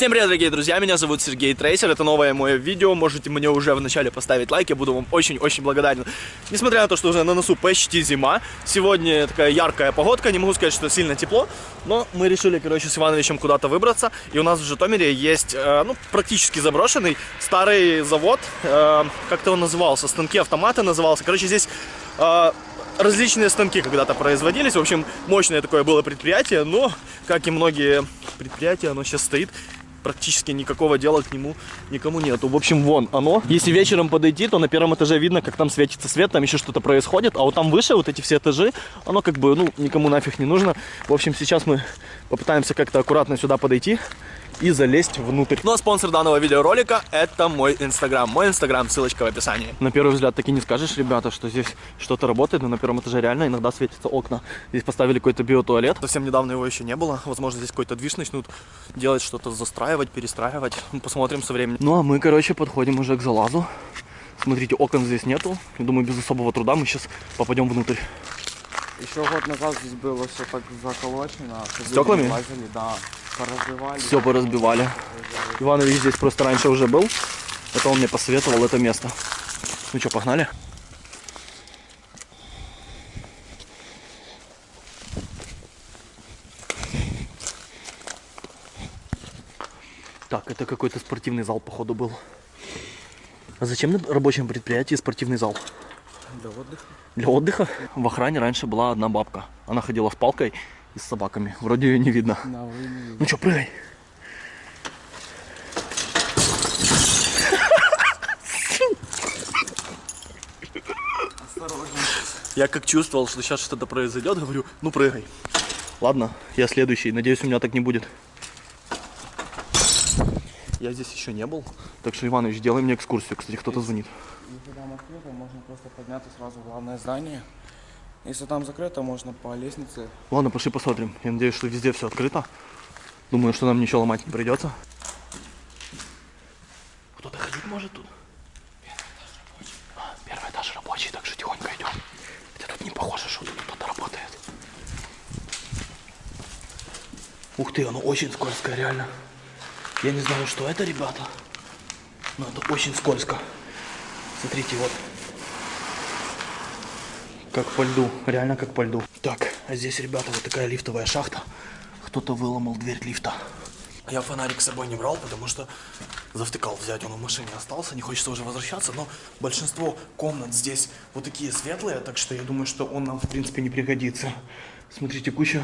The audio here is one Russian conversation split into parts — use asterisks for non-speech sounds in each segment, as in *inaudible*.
Всем привет, дорогие друзья, меня зовут Сергей Трейсер, это новое мое видео, можете мне уже в начале поставить лайк, я буду вам очень-очень благодарен. Несмотря на то, что уже на носу почти зима, сегодня такая яркая погодка, не могу сказать, что сильно тепло, но мы решили, короче, с Ивановичем куда-то выбраться, и у нас в Житомире есть, э, ну, практически заброшенный старый завод, э, как-то он назывался, станки автоматы назывался, короче, здесь... Э, различные станки когда-то производились. В общем, мощное такое было предприятие, но, как и многие предприятия, оно сейчас стоит практически никакого дела к нему никому нету. В общем, вон оно. Если вечером подойти, то на первом этаже видно, как там светится свет, там еще что-то происходит. А вот там выше, вот эти все этажи, оно как бы, ну, никому нафиг не нужно. В общем, сейчас мы попытаемся как-то аккуратно сюда подойти и залезть внутрь. Ну а спонсор данного видеоролика это мой инстаграм. Мой инстаграм, ссылочка в описании. На первый взгляд таки не скажешь, ребята, что здесь что-то работает, но на первом этаже реально иногда светятся окна. Здесь поставили какой-то биотуалет. Совсем недавно его еще не было. Возможно, здесь какой-то движ начнут делать, что-то застраивать, перестраивать. Посмотрим со временем. Ну а мы, короче, подходим уже к залазу. Смотрите, окон здесь нету. Я думаю, без особого труда мы сейчас попадем внутрь. Еще год назад здесь было все так заколочено. Стеклами? Лазили, да. Все поразбивали. Иванович здесь просто раньше уже был. Это он мне посоветовал это место. Ну что, погнали? Так, это какой-то спортивный зал, походу, был. А зачем на рабочем предприятии спортивный зал? Для отдыха. Для отдыха? В охране раньше была одна бабка. Она ходила с палкой и с собаками. Вроде ее не видно. Да, не видно. Ну что, прыгай. Осторожно. Я как чувствовал, что сейчас что-то произойдет, говорю, ну прыгай. Ладно, я следующий. Надеюсь, у меня так не будет. Я здесь еще не был. Так что, Иванович, делай мне экскурсию. Кстати, кто-то звонит. Если там открыто, можно просто подняться сразу в главное здание. Если там закрыто, можно по лестнице. Ладно, пошли посмотрим. Я надеюсь, что везде все открыто. Думаю, что нам ничего ломать не придется. Кто-то ходить может тут? Первый этаж рабочий, так что тихонько идем. Хотя тут не похоже, что тут кто-то работает. Ух ты, оно очень скользкое, реально. Я не знаю, что это, ребята. Но это очень скользко. Смотрите, вот. Как по льду, реально как по льду. Так, а здесь, ребята, вот такая лифтовая шахта. Кто-то выломал дверь лифта. Я фонарик с собой не брал, потому что завтыкал взять, он в машине остался, не хочется уже возвращаться, но большинство комнат здесь вот такие светлые, так что я думаю, что он нам, в принципе, не пригодится. Смотрите, куча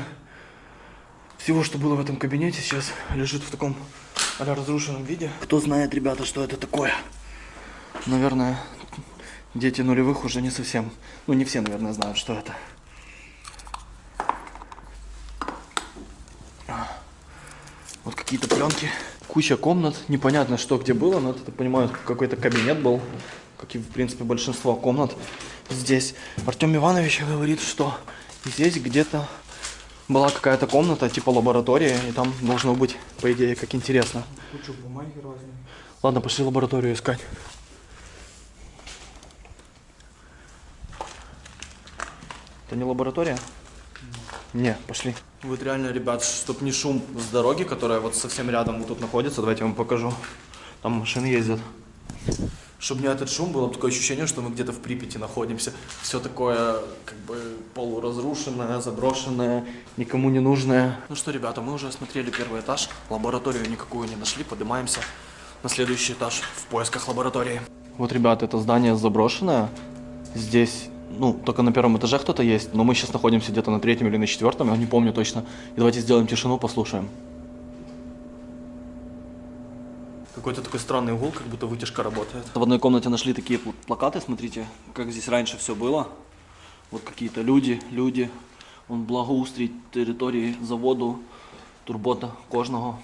всего, что было в этом кабинете, сейчас лежит в таком разрушенном виде. Кто знает, ребята, что это такое? Наверное, дети нулевых уже не совсем, ну не все, наверное, знают, что это. Вот какие-то пленки, куча комнат, непонятно, что где было, но это, понимаю, какой-то кабинет был, как и, в принципе, большинство комнат здесь. Артем Иванович говорит, что здесь где-то была какая-то комната, типа лаборатория, и там должно быть, по идее, как интересно. Куча бумаги разные. Ладно, пошли лабораторию искать. Это не лаборатория? Не, пошли. Вот реально, ребят, чтоб не шум с дороги, которая вот совсем рядом вот тут находится, давайте я вам покажу. Там машины ездят. Чтобы не этот шум, было такое ощущение, что мы где-то в Припяти находимся. Все такое, как бы, полуразрушенное, заброшенное, никому не нужное. Ну что, ребята, мы уже осмотрели первый этаж. Лабораторию никакую не нашли, поднимаемся на следующий этаж в поисках лаборатории. Вот, ребята, это здание заброшенное. Здесь ну, только на первом этаже кто-то есть, но мы сейчас находимся где-то на третьем или на четвертом, я не помню точно. И давайте сделаем тишину, послушаем. Какой-то такой странный угол, как будто вытяжка работает. В одной комнате нашли такие плакаты, смотрите, как здесь раньше все было. Вот какие-то люди, люди. Он благоустрій территории заводу, турбота кожного.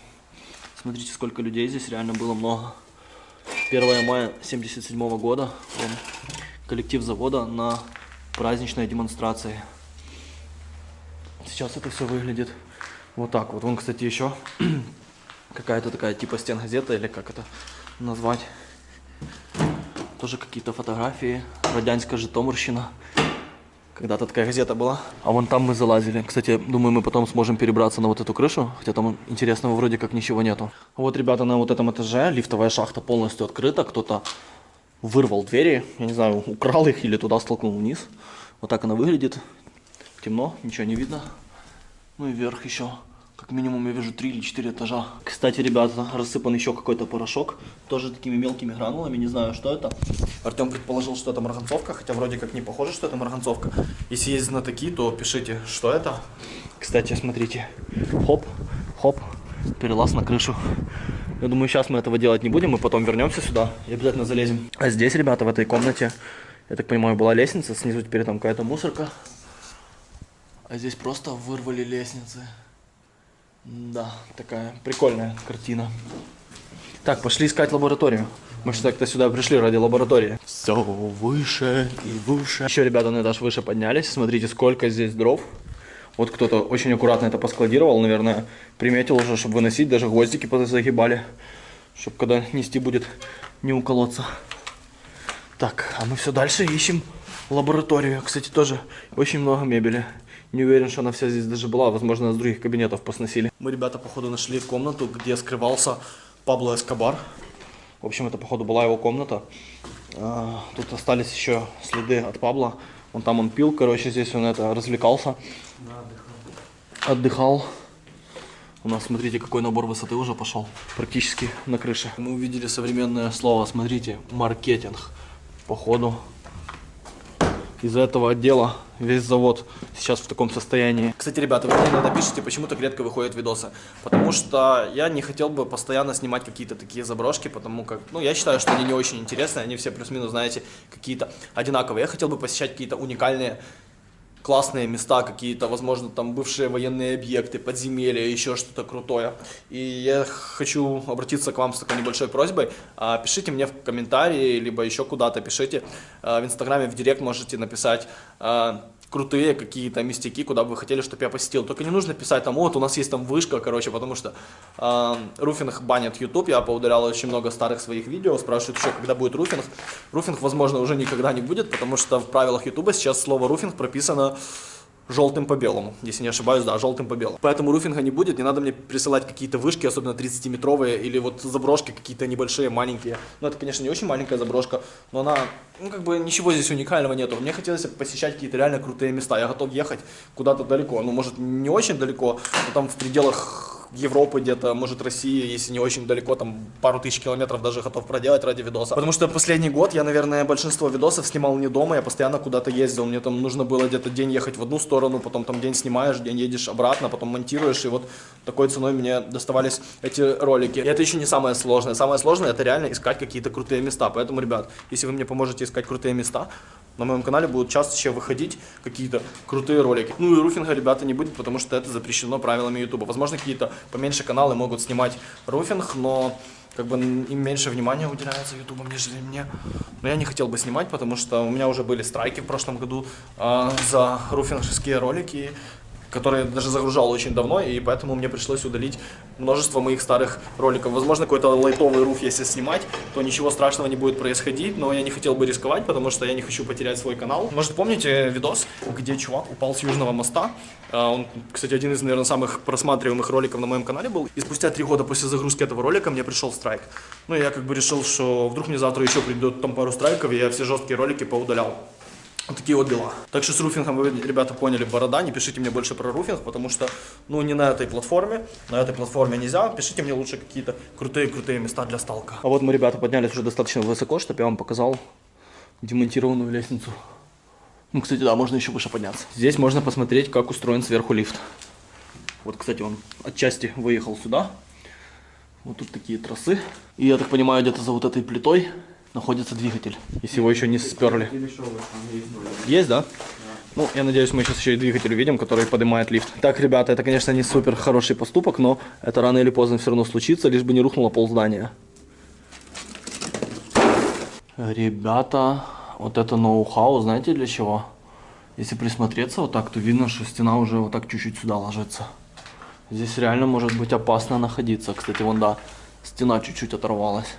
Смотрите, сколько людей здесь, реально было много. 1 мая 77 -го года. Вон, коллектив завода на праздничной демонстрации. Сейчас это все выглядит вот так вот. Вон, кстати, еще *clears throat* какая-то такая типа стенгазета или как это назвать. Тоже какие-то фотографии. Радянська Житомирщина. Когда-то такая газета была. А вон там мы залазили. Кстати, думаю, мы потом сможем перебраться на вот эту крышу. Хотя там интересного вроде как ничего нету. Вот, ребята, на вот этом этаже лифтовая шахта полностью открыта. Кто-то вырвал двери. Я не знаю, украл их или туда столкнул вниз. Вот так она выглядит. Темно, ничего не видно. Ну и вверх еще. Как минимум я вижу 3 или 4 этажа. Кстати, ребята, рассыпан еще какой-то порошок. Тоже такими мелкими гранулами, не знаю, что это. Артем предположил, что это марганцовка, хотя вроде как не похоже, что это марганцовка. Если есть знатоки, то пишите, что это. Кстати, смотрите. Хоп, хоп, перелаз на крышу. Я думаю, сейчас мы этого делать не будем, мы потом вернемся сюда и обязательно залезем. А здесь, ребята, в этой комнате, я так понимаю, была лестница, снизу теперь там какая-то мусорка. А здесь просто вырвали лестницы. Да, такая прикольная картина. Так, пошли искать лабораторию. Мы что то сюда пришли ради лаборатории. Все выше и выше. Еще ребята на этаж выше поднялись. Смотрите, сколько здесь дров. Вот кто-то очень аккуратно это поскладировал, наверное, приметил уже, чтобы выносить, даже гвоздики загибали, чтобы когда нести будет не уколоться. Так, а мы все дальше ищем лабораторию. Кстати, тоже очень много мебели. Не уверен, что она вся здесь даже была. Возможно, с других кабинетов посносили. Мы, ребята, походу нашли комнату, где скрывался Пабло Эскобар. В общем, это, походу, была его комната. А, тут остались еще следы от Пабло. Вон там он пил, короче, здесь он это развлекался. Отдыхал. У нас, смотрите, какой набор высоты уже пошел. Практически на крыше. Мы увидели современное слово, смотрите, маркетинг. Походу, из-за этого отдела весь завод сейчас в таком состоянии. Кстати, ребята, вы мне иногда пишите, почему так редко выходят видосы. Потому что я не хотел бы постоянно снимать какие-то такие заброшки, потому как, ну, я считаю, что они не очень интересные, они все плюс-минус, знаете, какие-то одинаковые. Я хотел бы посещать какие-то уникальные классные места какие-то, возможно, там бывшие военные объекты, подземелья, еще что-то крутое. И я хочу обратиться к вам с такой небольшой просьбой. А, пишите мне в комментарии, либо еще куда-то пишите. А, в Инстаграме, в Директ можете написать а, крутые какие-то местяки, куда бы вы хотели, чтобы я посетил. Только не нужно писать там, вот у нас есть там вышка, короче, потому что э, руфинг банят YouTube. Я поудалял очень много старых своих видео, спрашивают еще, когда будет руфинг. Руфинг, возможно, уже никогда не будет, потому что в правилах YouTube сейчас слово руфинг прописано желтым по белому, если не ошибаюсь, да, желтым по белому. Поэтому руфинга не будет, не надо мне присылать какие-то вышки, особенно 30-метровые, или вот заброшки какие-то небольшие, маленькие. Ну, это, конечно, не очень маленькая заброшка, но она, ну, как бы ничего здесь уникального нету. Мне хотелось посещать какие-то реально крутые места. Я готов ехать куда-то далеко, ну, может, не очень далеко, но там в пределах Европы где-то, может России, если не очень далеко, там пару тысяч километров даже готов проделать ради видоса. Потому что последний год я, наверное, большинство видосов снимал не дома, я постоянно куда-то ездил. Мне там нужно было где-то день ехать в одну сторону, потом там день снимаешь, день едешь обратно, потом монтируешь, и вот такой ценой мне доставались эти ролики. И это еще не самое сложное. Самое сложное это реально искать какие-то крутые места. Поэтому, ребят, если вы мне поможете искать крутые места, на моем канале будут чаще выходить какие-то крутые ролики. Ну и руфинга, ребята, не будет, потому что это запрещено правилами YouTube. Возможно, какие-то поменьше каналы могут снимать руфинг, но как бы им меньше внимания уделяется ютубом, нежели мне. Но я не хотел бы снимать, потому что у меня уже были страйки в прошлом году э, за руфинговские ролики который даже загружал очень давно, и поэтому мне пришлось удалить множество моих старых роликов. Возможно, какой-то лайтовый руф, если снимать, то ничего страшного не будет происходить, но я не хотел бы рисковать, потому что я не хочу потерять свой канал. Может, помните видос, где чувак упал с южного моста? А, он, кстати, один из, наверное, самых просматриваемых роликов на моем канале был. И спустя три года после загрузки этого ролика мне пришел страйк. Ну, я как бы решил, что вдруг мне завтра еще придет там пару страйков, и я все жесткие ролики поудалял. Вот такие вот дела. Так что с руфингом вы, ребята, поняли, борода. Не пишите мне больше про руфинг, потому что, ну, не на этой платформе. На этой платформе нельзя. Пишите мне лучше какие-то крутые-крутые места для сталка. А вот мы, ребята, поднялись уже достаточно высоко, чтобы я вам показал демонтированную лестницу. Ну, кстати, да, можно еще выше подняться. Здесь можно посмотреть, как устроен сверху лифт. Вот, кстати, он отчасти выехал сюда. Вот тут такие трассы. И я так понимаю, где-то за вот этой плитой находится двигатель, если его еще не сперли. Есть, да? Ну, я надеюсь, мы сейчас еще и двигатель увидим, который поднимает лифт. Так, ребята, это, конечно, не супер хороший поступок, но это рано или поздно все равно случится, лишь бы не рухнуло пол здания. Ребята, вот это ноу-хау, знаете для чего? Если присмотреться вот так, то видно, что стена уже вот так чуть-чуть сюда ложится. Здесь реально может быть опасно находиться. Кстати, вон да, стена чуть-чуть оторвалась.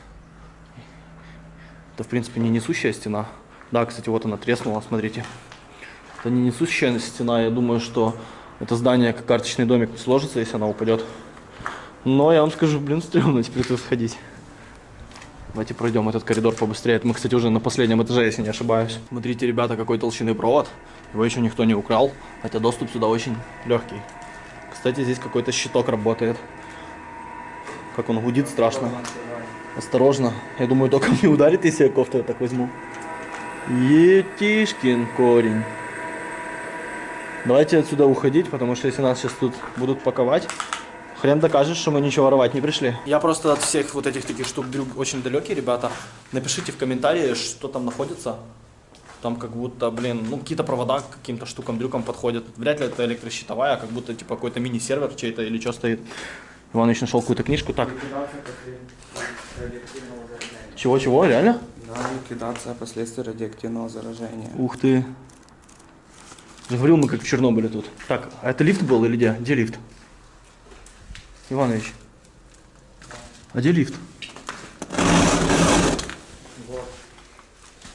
Это, в принципе, не несущая стена. Да, кстати, вот она треснула, смотрите. Это не несущая стена, я думаю, что это здание как карточный домик сложится, если она упадет. Но я вам скажу, блин, стрёмно теперь тут входить. Давайте пройдем этот коридор побыстрее. Это мы, кстати, уже на последнем этаже, если не ошибаюсь. Смотрите, ребята, какой толщины провод. Его еще никто не украл, хотя доступ сюда очень легкий. Кстати, здесь какой-то щиток работает. Как он гудит страшно. Осторожно. Я думаю, только не ударит, если я кофту так возьму. Етишкин корень. Давайте отсюда уходить, потому что если нас сейчас тут будут паковать, хрен докажешь, что мы ничего воровать не пришли. Я просто от всех вот этих таких штук дрюк очень далекий, ребята. Напишите в комментарии, что там находится. Там как будто, блин, ну какие-то провода к каким-то штукам, дрюкам подходят. Вряд ли это электрощитовая, а как будто типа какой-то мини-сервер чей-то или что стоит. Иванович нашел какую-то книжку. Так, радиоактивного заражения. чего-чего, реально? Да, ликвидация последствий радиоактивного заражения. Ух ты. Я говорил, мы как в Чернобыле тут. Так, а это лифт был или где? Где лифт? Иванович. А где лифт?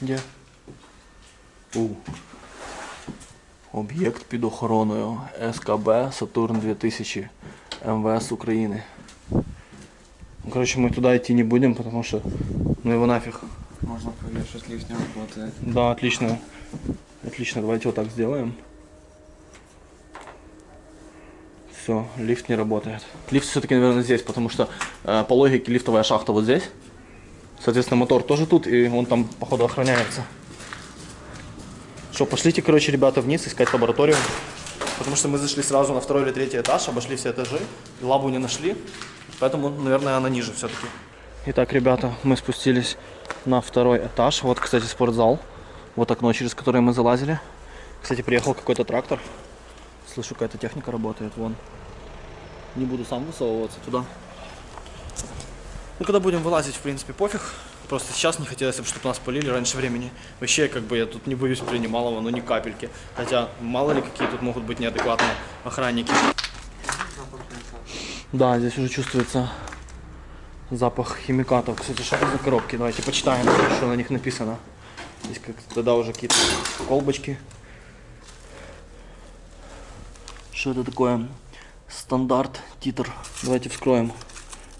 Где? У. Об'єкт під охороною СКБ Сатурн 2000 МВС України. Ну, короче, мы туда идти не будем, потому что ну его нафиг. Можно лифт не работает. Да, отлично. Отлично, давайте вот так сделаем. Все, лифт не работает. Лифт все-таки, наверное, здесь, потому что э, по логике лифтовая шахта вот здесь. Соответственно, мотор тоже тут, и он там, походу, охраняется. Что, пошлите, короче, ребята, вниз искать лабораторию. Потому что мы зашли сразу на второй или третий этаж, обошли все этажи, и лабу не нашли. Поэтому, наверное, она ниже все-таки. Итак, ребята, мы спустились на второй этаж. Вот, кстати, спортзал. Вот окно, через которое мы залазили. Кстати, приехал какой-то трактор. Слышу, какая-то техника работает. Вон. Не буду сам высовываться туда. Ну, когда будем вылазить, в принципе, пофиг. Просто сейчас не хотелось, чтобы нас полили раньше времени. Вообще, как бы, я тут не боюсь принималого, но ни капельки. Хотя, мало ли, какие тут могут быть неадекватные охранники. Да, здесь уже чувствуется запах химикатов. Кстати, что это за коробки? Давайте почитаем, что на них написано. Здесь как тогда уже какие-то колбочки. Что это такое? Стандарт, титр. Давайте вскроем.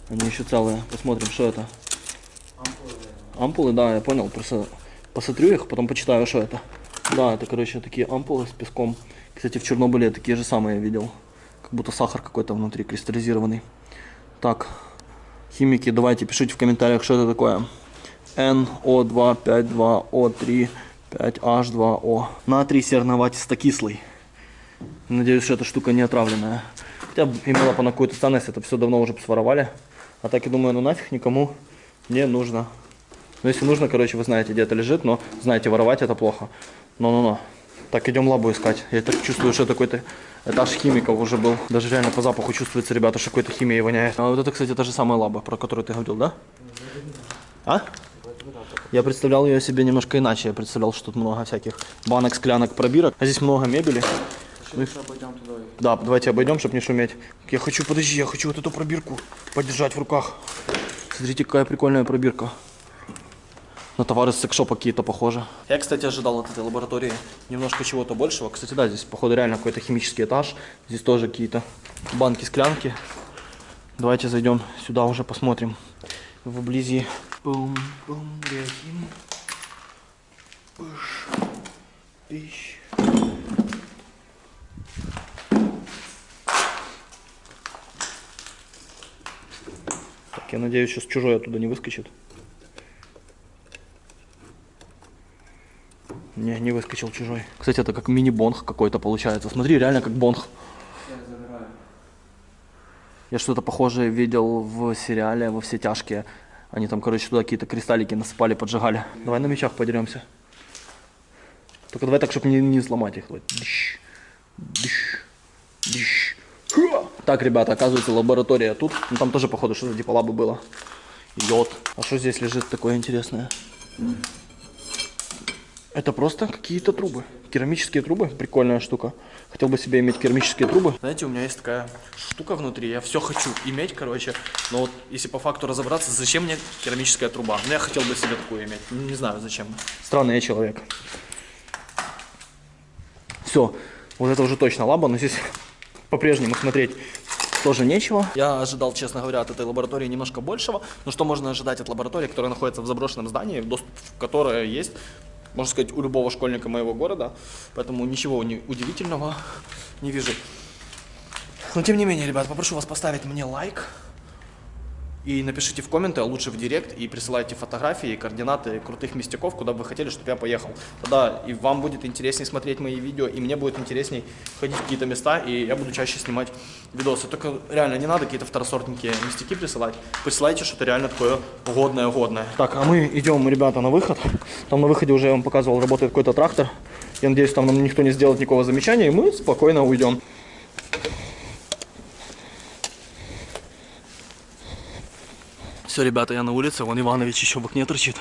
Они еще целые. Посмотрим, что это. Ампулы, да, я понял. Просто посмотрю их, потом почитаю, что это. Да, это, короче, такие ампулы с песком. Кстати, в Чернобыле такие же самые видел. Как будто сахар какой-то внутри кристаллизированный. Так, химики, давайте пишите в комментариях, что это такое. NO252O3 Натрий серноватисто-кислый. Надеюсь, что эта штука не отравленная. Хотя бы имела бы на какую-то ценность, это все давно уже своровали. А так я думаю, ну нафиг никому не нужно. Ну если нужно, короче, вы знаете, где это лежит, но знаете, воровать это плохо. Но-но-но. Так, идем лабу искать. Я так чувствую, что это какой-то этаж химиков уже был. Даже реально по запаху чувствуется, ребята, что какой-то химией воняет. А вот это, кстати, та же самая лаба, про которую ты говорил, да? А? Я представлял ее себе немножко иначе. Я представлял, что тут много всяких банок, склянок, пробирок. А здесь много мебели. Обойдем туда. Да, давайте обойдем, чтобы не шуметь. Я хочу, подожди, я хочу вот эту пробирку подержать в руках. Смотрите, какая прикольная пробирка. На товары с секшопа какие-то похожи. Я, кстати, ожидал от этой лаборатории немножко чего-то большего. Кстати, да, здесь, походу, реально какой-то химический этаж. Здесь тоже какие-то банки, склянки. Давайте зайдем сюда уже посмотрим. Вблизи. Бум, бум, реагим. Пыш. Пищ. Так, я надеюсь, сейчас чужой оттуда не выскочит. Не, не выскочил чужой. Кстати, это как мини-бонг какой-то получается. Смотри, реально как бонг. Я что-то похожее видел в сериале «Во все тяжкие». Они там, короче, туда какие-то кристаллики насыпали, поджигали. Давай на мечах подеремся. Только давай так, чтобы не, не сломать их. Дыщ, дыщ, дыщ. Так, ребята, оказывается, лаборатория тут. Ну, там тоже, походу, что-то типа лабы было. Йод. А что здесь лежит такое интересное? Это просто какие-то трубы. Керамические трубы. Прикольная штука. Хотел бы себе иметь керамические трубы. Знаете, у меня есть такая штука внутри. Я все хочу иметь, короче. Но вот если по факту разобраться, зачем мне керамическая труба? Ну, я хотел бы себе такую иметь. Ну, Не знаю, зачем. Странный я человек. Все, вот это уже точно лаба, но здесь по-прежнему смотреть тоже нечего. Я ожидал, честно говоря, от этой лаборатории немножко большего. Но что можно ожидать от лаборатории, которая находится в заброшенном здании, доступ в которое есть, можно сказать, у любого школьника моего города. Поэтому ничего не- удивительного не вижу. Но тем не менее, ребят, попрошу вас поставить мне лайк. И напишите в комменты, а лучше в директ, и присылайте фотографии, координаты крутых местяков, куда бы вы хотели, чтобы я поехал. Тогда и вам будет интереснее смотреть мои видео, и мне будет интересней ходить в какие-то места, и я буду чаще снимать видосы. Только реально не надо какие-то второсортненькие местяки присылать. Присылайте что-то реально такое годное-годное. Так, а мы идем, ребята, на выход. Там на выходе уже я вам показывал, работает какой-то трактор. Я надеюсь, там нам никто не сделает никакого замечания, и мы спокойно уйдем. Все, ребята, я на улице, вон Иванович еще в окне торчит.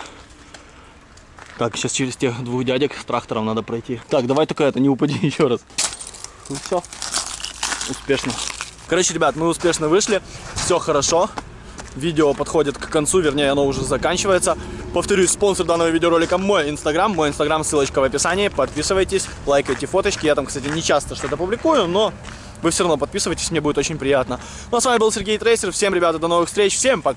Так, сейчас через тех двух дядек с трактором надо пройти. Так, давай только это, не упади *laughs* еще раз. Ну все, успешно. Короче, ребят, мы успешно вышли, все хорошо. Видео подходит к концу, вернее, оно уже заканчивается. Повторюсь, спонсор данного видеоролика мой инстаграм. Мой инстаграм, ссылочка в описании. Подписывайтесь, лайкайте фоточки. Я там, кстати, не часто что-то публикую, но вы все равно подписывайтесь, мне будет очень приятно. Ну а с вами был Сергей Трейсер. Всем, ребята, до новых встреч. Всем пока.